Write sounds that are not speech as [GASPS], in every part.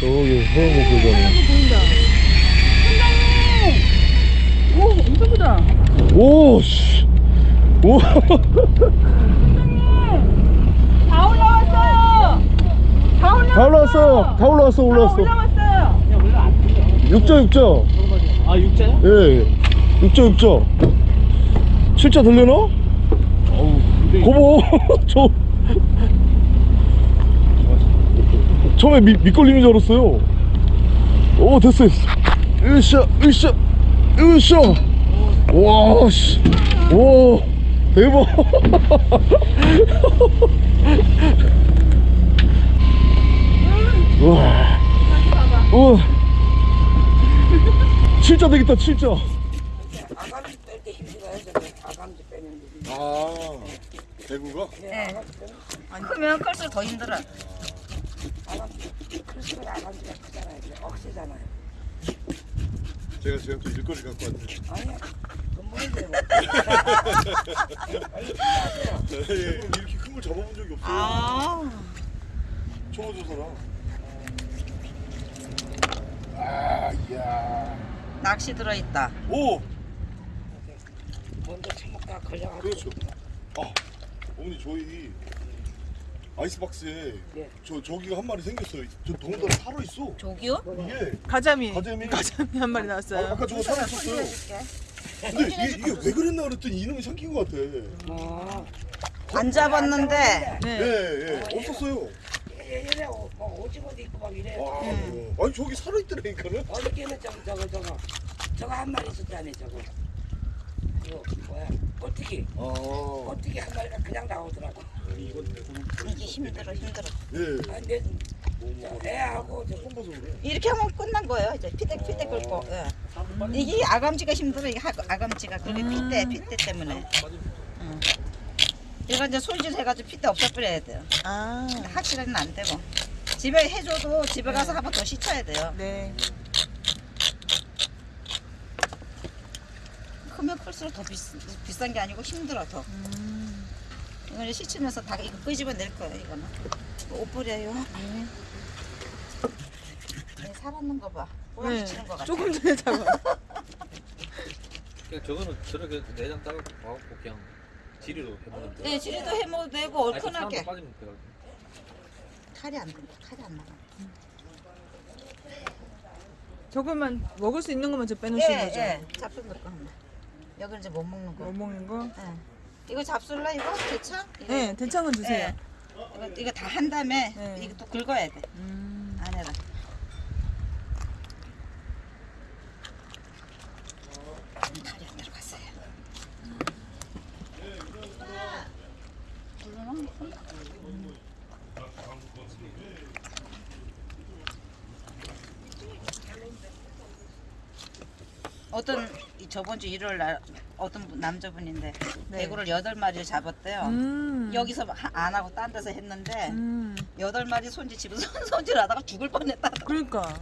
저기 소형목 교전이 보인다. 선장님! 오, 엄청 크다. 오 씨 오다 올라왔어요! 다 올라왔어요! 다 올라왔어 다 올라왔어 다 올라왔어 올라왔어요! 육자 육자 아 육자요? 예 육자 육자 실자 들려나? 어우 근데 고모 [LAUGHS] 저 처음에 미, 밑걸림인 줄 알았어요 오 됐어 됐어 으쌰 으쌰 으쌰 와씨 와 대박 [LAUGHS] 우와 우와 칠자 되겠다 칠자 아감지 뺄 때 힘들어요. 저는 아감지 빼는 게. 아 대구가? 네. 크면 클수록 더 힘들어. 아감지 클수록 아감지가 크잖아요. 이게 억세잖아요. 제가 제가 또 일거리 갖고 왔는데 아니야. 근본인데 뭐. 이렇게 큰 걸 잡아본 적이 없어요 아. 청어조사랑 아 이야 낚시 들어있다. 오 먼저 처먹다 걸려가지고. 그렇죠 아 어머니 저희 아이스박스에 네. 저 저기가 한 마리 생겼어요 저 더군다나 살아 있어 조기요? 이게 가자미. 가재미 가자미 한 마리 아, 나왔어요. 아까 저거 살아 있었어요 근데 이게, 이게 왜 그랬나 그랬더니 이놈이 삼킨 것 같아 어. 안 잡았는데. 네. 예예 없었어요 이래 뭐 오징어도 있고 막 이래. 와, 아니 저기 살아 있더라니까는 어저께는 저거 저거 저거 저거 한 마리 있었잖아요. 저거. 이거 뭐야? 꼴뚜기. 아 꼴뚜기 한 마리가 그냥 나오더라고. 이게 힘들어 힘들어. 예. 아, 저 애하고 저 이렇게 하면 끝난 거예요. 이제 피대 피대 긁고. 예. 이게 아감지가 힘들어. 이게 하- 아감지가 그게 피대 피대 때문에. 응. 이거 이제 손질 해가지고 피대 없애버려야 돼요. 아. 확실히는 안 되고. 집에 해줘도 집에 가서 한 번 더 씻어야 돼요. 네. 크면 클수록 더 비싸, 비싼 게 아니고 힘들어 더. 음. 이거 이제 씻으면서 다 이거 끄집어 낼 거예요. 이거는. 옷 뿌려요. 네. 네, 살았는 거 봐. 꼬랑 네. 치는 거 같아. 조금 전에 잡아. 그냥 저거는 저렇게 내장 따고 봐갖고 그냥 지리로 해보는 거. 네, 지리도 해먹어도 되고 아직 사람도 얼큰하게. 빠지면 돼요. 탈이 안 된다. 탈이 안 나가. 저것만 먹을 수 있는 것만 저 빼놓으신 거죠? 예, 잡술 넣을 거 하나. 여기 이제 못 먹는 거. 못 먹는 거? 예. 이거 잡술라 이거 대창? 이거, 네, 대창은 주세요. 예. 이거, 이거 다 한 다음에 네. 이거 또 긁어야 돼. 음. 안에다. 탈이 안 들어갔어요. 어떤 이 저번 주 일요일 날 어떤 분- 남자분인데 네. 대구를 여덟 마리를 잡았대요. 음. 여기서 하- 안 하고 딴 데서 했는데 음. 여덟 마리 손질 집에서 손질하다가 죽을 뻔했다. 그러니까.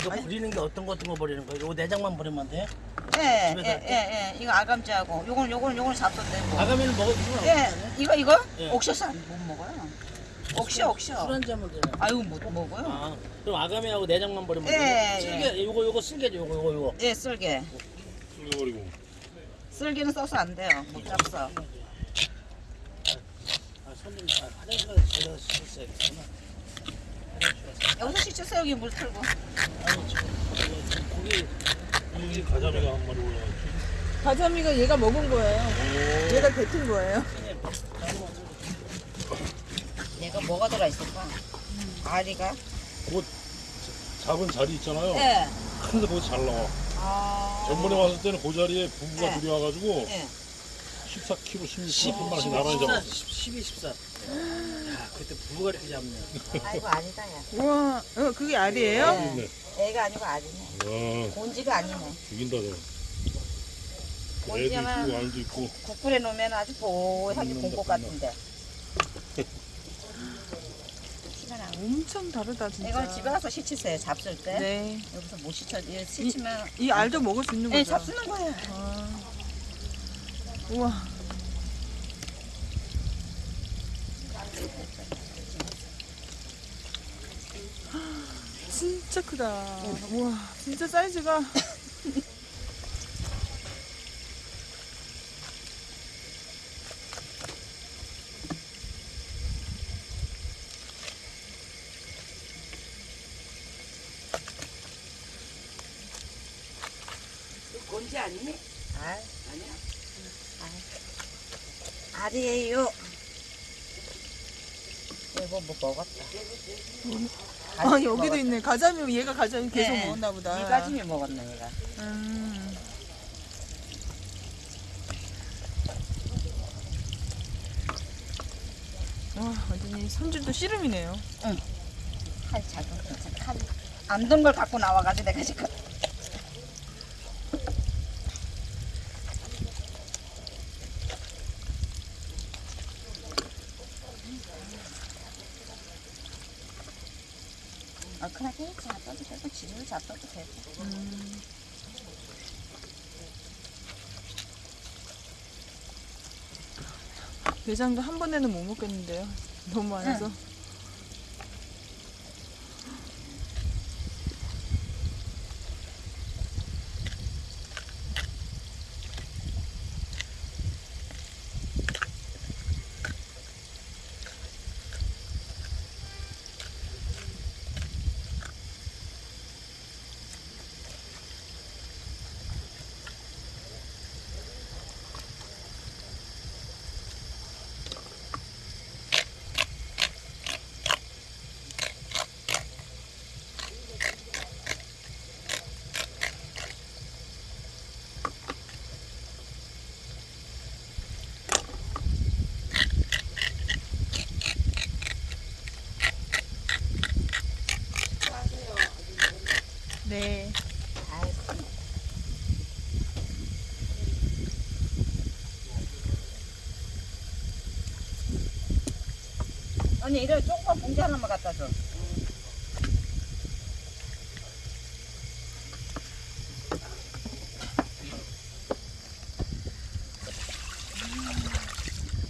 이거 버리는 게 어떤 거 어떤 거 버리는 거야? 요거 내장만 버리면 돼? 예, 예? 예, 예. 이거 아감지하고 요건 요건 요건 잡숴대고. 아가미는 먹어도 상관없어. 예, 이거 이거 예. 옥셔서 안- 못 먹어요. 옥셔 옥셔. 술 한잔 하면 되나? 아유 못 먹어요. 아, 그럼 아가미하고 내장만 버리면 예, 돼? 쓸개, 요거 요거 쓸개죠, 요거 요거 요거. 예, 쓸개. 숨겨버리고 쓸개는 써서 안 돼요. 못 씻었어야겠구나. 여기서 씻으세요 여기 물 틀고. 고기, 이 가자미가 한 마리 올라왔지 가자미가 얘가 먹은 거예요. 얘가 뱉은 거예요. 얘가 뭐가 들어 있을까? 아리가? 잡은 자리 있잖아요 예. 근데 거기 잘 나와 아. 전번에 왔을 때는 그 자리에 부부가 네. 둘이 와가지고 예. 14kg, 16kg 10, 한 마리씩 12, 나란히 14, 잡았어 12, 14. 야, 그때 부부가 이렇게 잡네. 아이고 아니다 야. 우와, 어, 그게 알이에요? 네. 애가 아니고 아리네. 와 곤지가 아니네. 죽인다 저 애도 곤지야만 있고 알도 있고 국물에 놓으면 아주 보하게 곰국 같은데. 티가 나. 엄청 다르다 진짜. 이건 집에 가서 씻으세요. 잡술 때. 네. 여기서 못 씻어. 이거 씻으면 이 알도 먹을 수 있는 예, 거죠? 잡수는 거예요. 아. 우와. [GASPS] 진짜 크다. 우와, 진짜 사이즈가. [LAUGHS] 곤지 아니니? 아, 아니야. 알이에요. 이거 뭐 먹었다. 아, 여기도 있네. 가자미, 얘가 가자미 계속 네. 먹었나 보다. 이 가지미 먹었네 얘가. 음. 와, 완전히 손질도 씨름이네요. 칼 작은 칼. 안던 걸 갖고 나와가지고 내가 지금. 얼큰하게 잡아도 되고 지리로 잡아도 되고. 내장도 한 번에는 못 먹겠는데요. [LAUGHS] 너무 많아서. 네. 언니 이래 조그만 봉지 하나만 갖다 줘.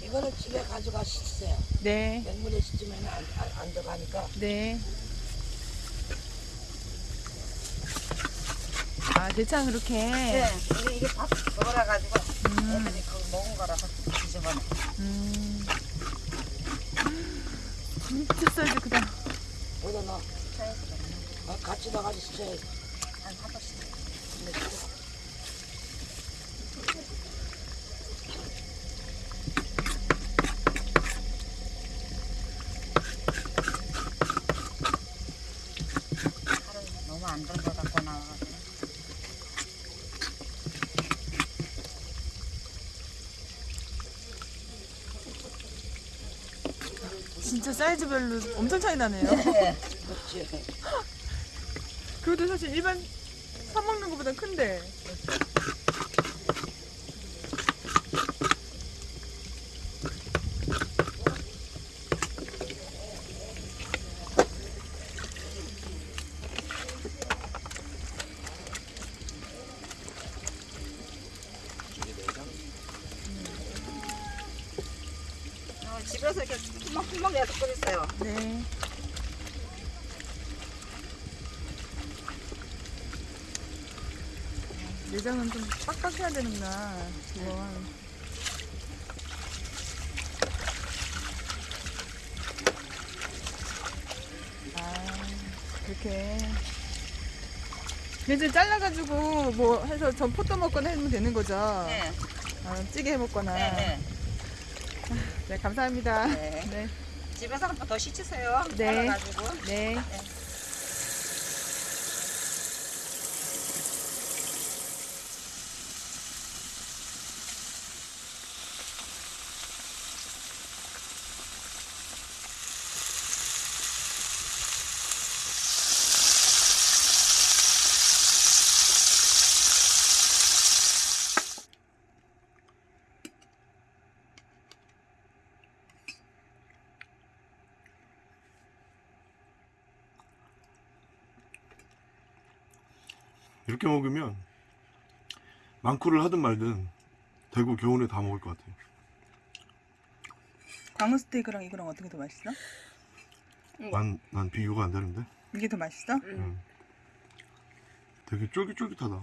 이거는 집에 가져가 씻으세요. 네. 맹물에 씻으면 안, 안, 안 들어가니까. 네. 아, 대창 그렇게. 네. 이게, 이게 밥 먹어라 가지고 애들이 그거 먹은 거라서 뒤집어내. 음. 진짜 사이즈 크다. 어디다. 차에서 아, 같이 나가서 씻어야지. 한 하나씩. 칼을 너무 안 들고 갖고 나와가지고. 진짜 사이즈별로 엄청 차이 나네요. 네. [LAUGHS] 그것도 사실 일반 사 먹는 것보다 큰데. 어, 집에서 이렇게 푸먹푸먹 내서 끓였어요. 네. 내장은 좀 빡빡해야 되는구나. 이건. 아, 그렇게. 이제 잘라가지고 뭐 해서 전포도 먹거나 하면 되는 거죠? 네. 아, 찌개 해 먹거나. 네, 네. 네, 감사합니다. 네. 네. 집에서 한 번 더 씻으세요. 네. 잘라가지고. 네. 이 렇게 먹으면 망쿠를 하든 말든 대구 교훈에 다 먹을 것 같아요. 광어 스테이크랑 이거랑 어떻게 더 맛있어? 난, 난 비교가 안 되는데. 이게 더 맛있어? 음. 되게 쫄깃쫄깃하다.